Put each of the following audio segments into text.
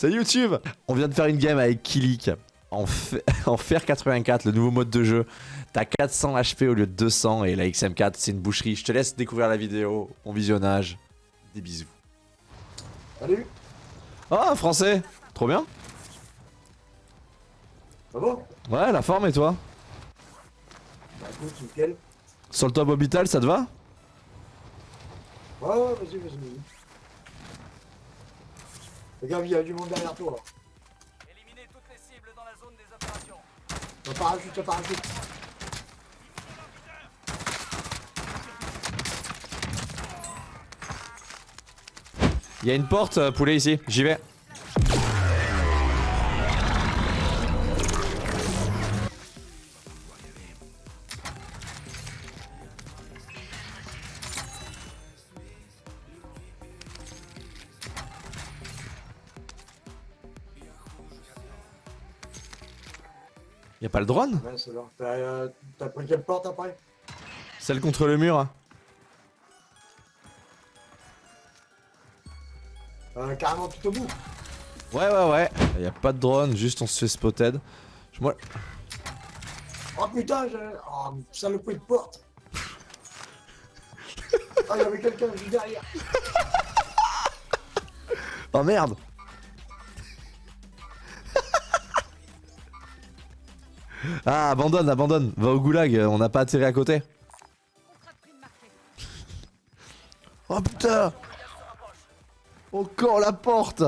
Salut YouTube On vient de faire une game avec Kilik en, en fer 84, le nouveau mode de jeu. T'as 400 HP au lieu de 200 et la XM4 c'est une boucherie. Je te laisse découvrir la vidéo, bon visionnage. Des bisous. Salut Oh, un français Trop bien Ça va? Ouais, la forme et toi? Bah écoute, nickel. Sur le top hôpital, ça te va? Ouais, ouais, vas-y, vas-y, vas-y. Regarde, il y a du monde derrière toi. Éliminez toutes les cibles dans la zone des opérations. Un parachute, un parachute. Il y a une porte, euh, poulet ici, j'y vais. Y'a pas le drone? Ouais, c'est. T'as euh, t'as pris quelle porte après? Celle contre le mur euh, Carrément tout au bout. Ouais ouais ouais, y'a pas de drone, juste on se fait spotted. Je- Moi... Oh putain, j'ai... Oh, saloperie de porte. Ah, il y avait quelqu'un juste derrière. Oh merde Ah abandonne, abandonne, va au goulag, on n'a pas atterri à côté. Oh putain Encore la porte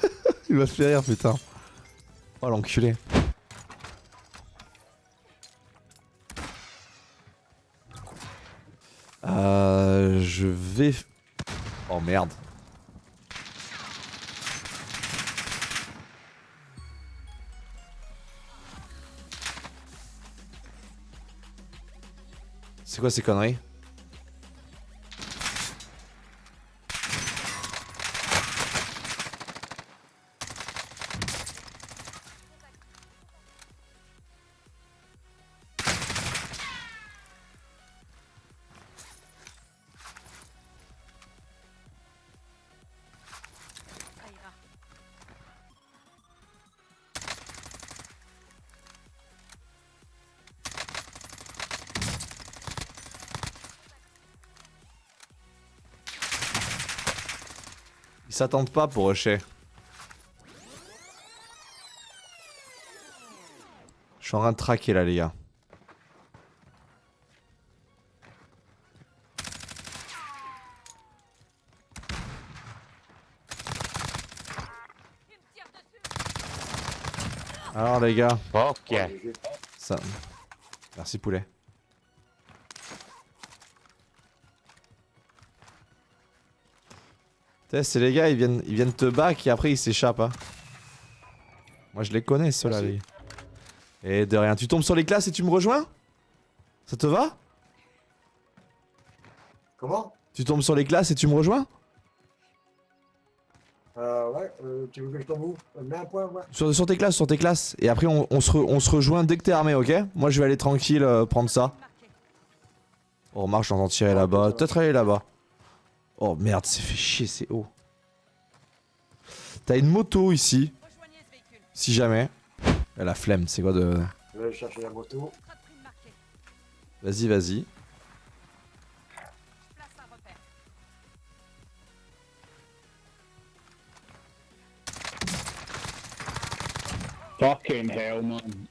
Il va se faire rire putain. Oh l'enculé. Euh, je vais... Oh merde. C'est quoi ces conneries? Ils s'attendent pas pour rusher. Je suis en train de traquer là les gars. Alors les gars, Ok. Ça... Merci poulet. C'est les gars, ils viennent, ils viennent te back et après ils s'échappent. Hein. Moi je les connais ceux-là. Les gars. Et de rien, tu tombes sur les classes et tu me rejoins? Ça te va? Comment? Tu tombes sur les classes et tu me rejoins? Euh, ouais, euh, tu veux que je tombe où? Euh, Mets un point, ouais. sur, sur tes classes, sur tes classes. Et après on, on se, re- on se rejoint dès que t'es armé, ok? Moi je vais aller tranquille euh, prendre ça. Marqué. Oh remarque, j'entends tirer là-bas. Peut-être aller là-bas. Oh merde, c'est fait chier, c'est haut. T'as une moto ici, si jamais. Elle a la flemme, c'est quoi de... Je vais chercher la moto. Vas-y, vas-y. Fucking hell, man.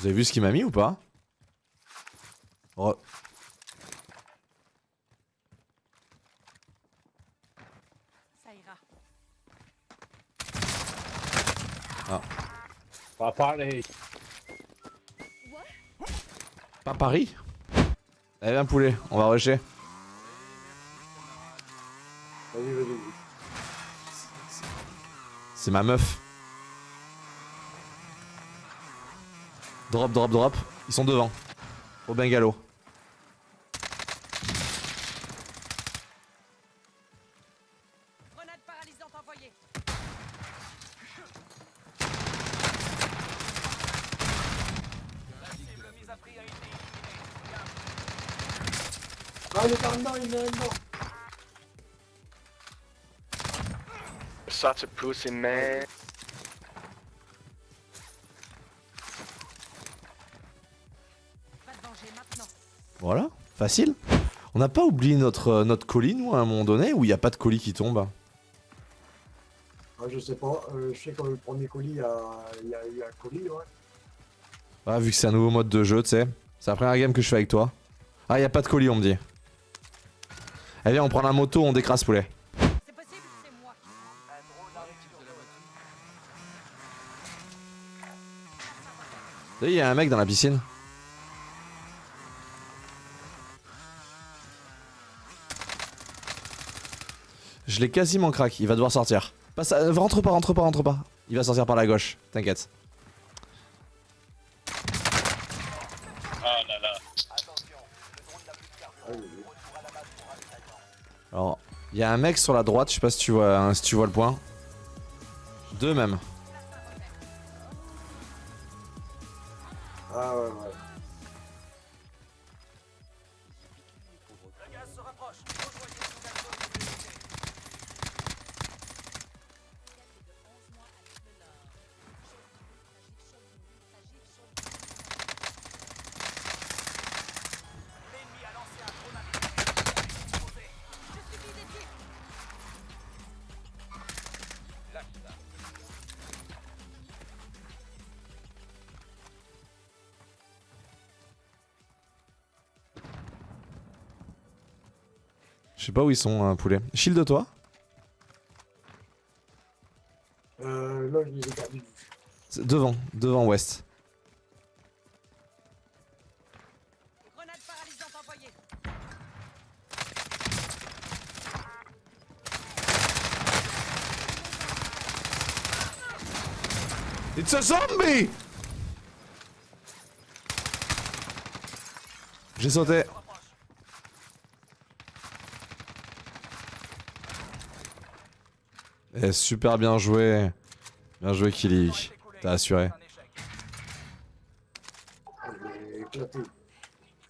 Vous avez vu ce qu'il m'a mis ou pas Oh, Ça ira. Pas pareil. Pas Paris Allez, viens poulet, on va rusher. Vas-y, vas-y. C'est ma meuf. Drop, drop, drop. Ils sont devant. Au bungalow. Ah, il est par dedans, il est dedans. Such a pussy man. Voilà, facile. On n'a pas oublié notre, euh, notre colis, nous, à un moment donné, où il n'y a pas de colis qui tombe Ah, je sais pas, euh, je sais que le premier colis, il y a, il y a eu un colis, ouais. Ah, vu que c'est un nouveau mode de jeu, tu sais. C'est la première game que je fais avec toi. Ah, il a pas de colis, on me dit. Allez, viens, on prend la moto, on décrase poulet. C'est possible, c'est moi qui. Un drone arrive sur le Vous voyez, il y a un mec dans la piscine. Je l'ai quasiment crack, il va devoir sortir. Passe, euh, rentre pas, rentre pas, rentre pas. Il va sortir par la gauche, t'inquiète. À. Alors, il y a un mec sur la droite, je sais pas si tu vois, hein, si tu vois le point. Deux même. Je sais pas où ils sont, un poulet. Shield toi Euh, là, je les ai perdus. C'est Devant, devant ouest. Grenade paralysante envoyée. It's a zombie J'ai sauté. Eh, super bien joué. Bien joué, Killy. T'as assuré.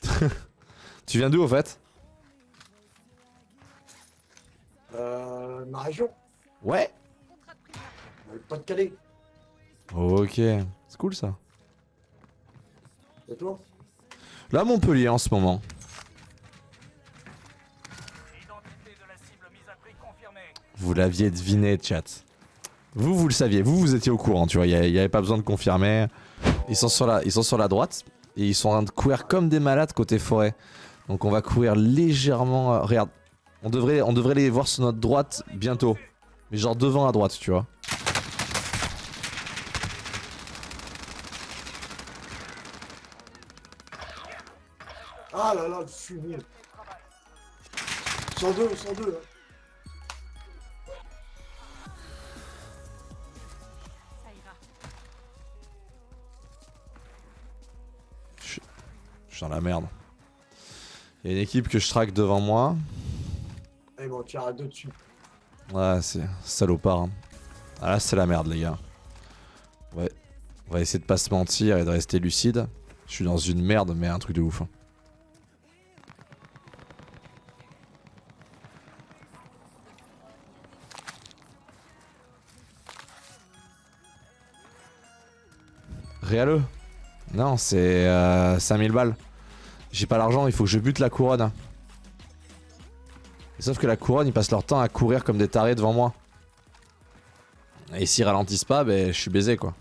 Tu viens d'où au fait? Euh, ma région, Ouais. Euh, pas de Calais. Ok. C'est cool ça. Et toi? Là, Montpellier en ce moment. Vous l'aviez deviné, chat. Vous, vous le saviez. Vous, vous étiez au courant, tu vois. Il n'y avait pas besoin de confirmer. Ils sont, sur la, ils sont sur la droite. Et ils sont en train de courir comme des malades côté forêt. Donc on va courir légèrement... euh, regarde. On devrait, on devrait les voir sur notre droite bientôt. Mais genre devant à droite, tu vois. Ah là là, je suis nul. 102, 102. Hein. Suis dans la merde. Il y a une équipe que je traque devant moi. Allez, bon, tire à deux dessus. Ouais, c'est salopard. hein. Ah là, c'est la merde, les gars. Ouais. On va essayer de pas se mentir et de rester lucide. Je suis dans une merde, mais un truc de ouf. hein. Réaleux Non, c'est euh, 5000 balles. J'ai pas l'argent, il faut que je bute la couronne. Et sauf que la couronne, ils passent leur temps à courir comme des tarés devant moi. Et s'ils ralentissent pas, ben je suis baisé quoi.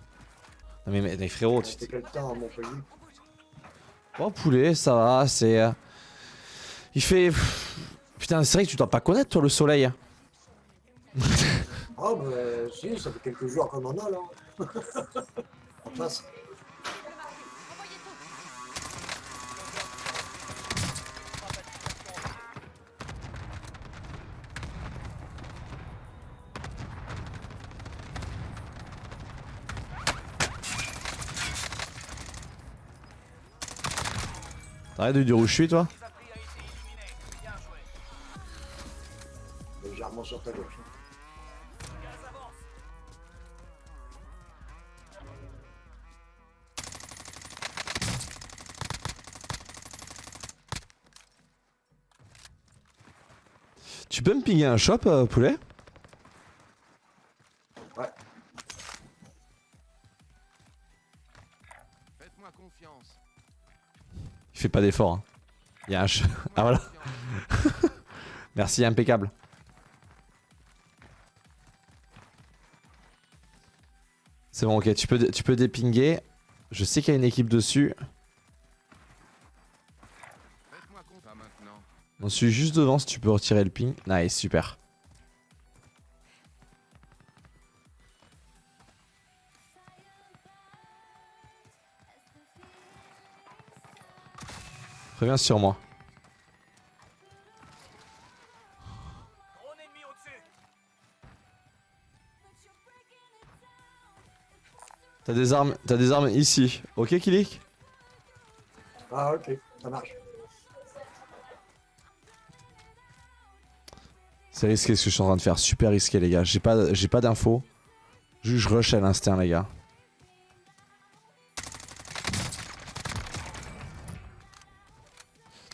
Non mais, mais, mais frérot, tu quel temps Oh poulet, ça va, c'est... euh, Il fait... Putain, c'est vrai que tu dois pas connaître toi le soleil. Ah, bah, si, ça fait quelques jours qu'on en a là. en face. T'arrêtes de dire où je suis toi. Légèrement sur ta gauche. Tu peux me pinguer un shop, euh, poulet? Il fait pas d'effort. Hein. Il y a un. Ah voilà. Merci, impeccable. C'est bon, ok, tu peux, tu peux dépinguer. Je sais qu'il y a une équipe dessus. On suis juste devant si tu peux retirer le ping. Nice, super. Reviens sur moi. T'as des armes, t'as des armes ici. Ok, Kilik? Ah, ok, ça marche. C'est risqué ce que je suis en train de faire. Super risqué, les gars. J'ai pas, j'ai pas d'infos. Juste je rush à l'instinct, les gars.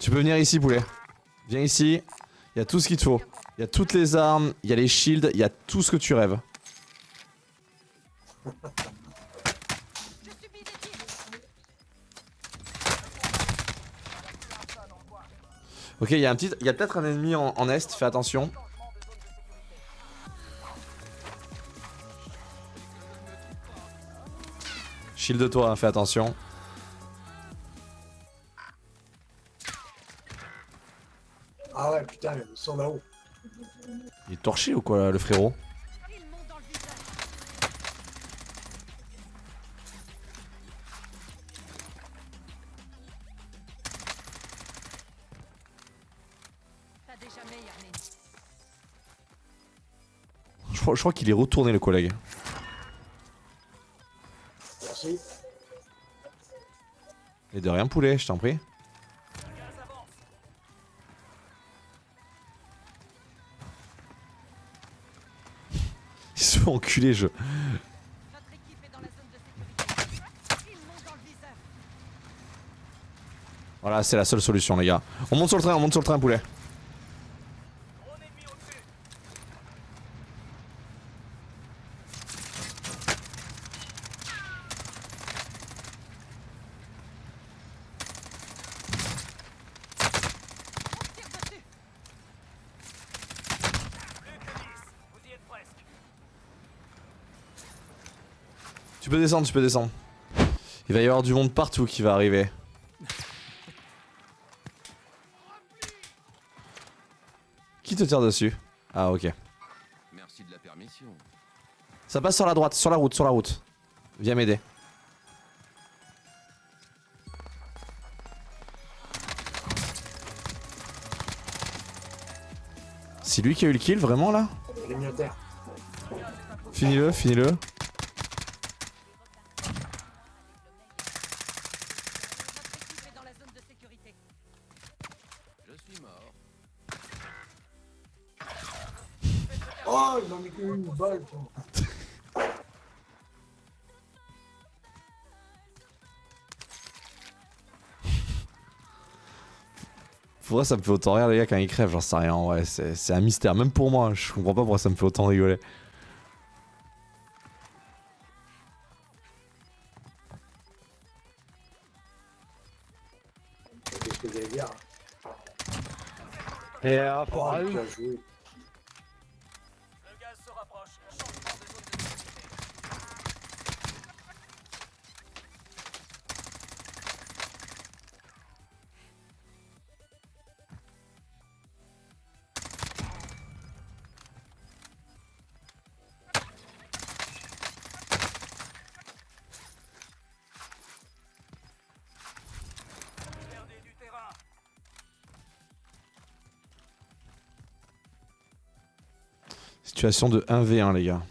Tu peux venir ici, poulet. Viens ici. Il y a tout ce qu'il te faut. Il y a toutes les armes, il y a les shields, il y a tout ce que tu rêves. Ok, il y a un petit, y a peut-être un ennemi en, est. Fais attention. Shield toi, hein, fais attention. Ah ouais, putain, ils sont là-haut. Il est torché ou quoi, le frérot? Dans le ennemi. Je crois, je crois qu'il est retourné, le collègue. Merci. Et de rien, poulet, je t'en prie. le viseur. Voilà, c'est la seule solution, les gars. On monte sur le train, on monte sur le train, poulet. Drone ennemi au-dessus. On tire dessus. Plus que 10. Vous y êtes presque. Tu peux descendre, tu peux descendre. Il va y avoir du monde partout qui va arriver. Qui te tire dessus? Ah, ok. Merci de la permission. Ça passe sur la droite, sur la route, sur la route. Viens m'aider. C'est lui qui a eu le kill, vraiment là? Finis-le, finis-le. Pourquoi ça me fait autant rire les gars quand ils crèvent J'en sais rien, ouais, c'est un mystère, même pour moi, je comprends pas pourquoi ça me fait autant rigoler. Et euh, Oh, Situation de 1v1 les gars.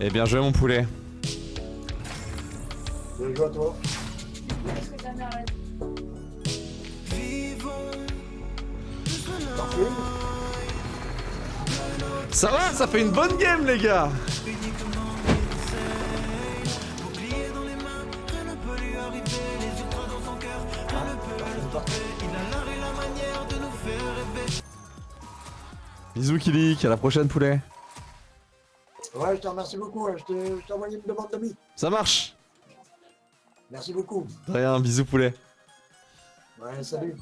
Eh bien joué mon poulet. Bien joué à toi. Ça va, ça fait une bonne game les gars arriver, les ultras dans son cœur, rien ne peut le stopper. Il a l'art et la manière de nous faire rêver. Bisous Kilik, à la prochaine poulet. Ouais, je te remercie beaucoup, hein. je t'envoie te, une demande d'amis. Ça marche Merci beaucoup. Rien, bisous poulet. Ouais, salut.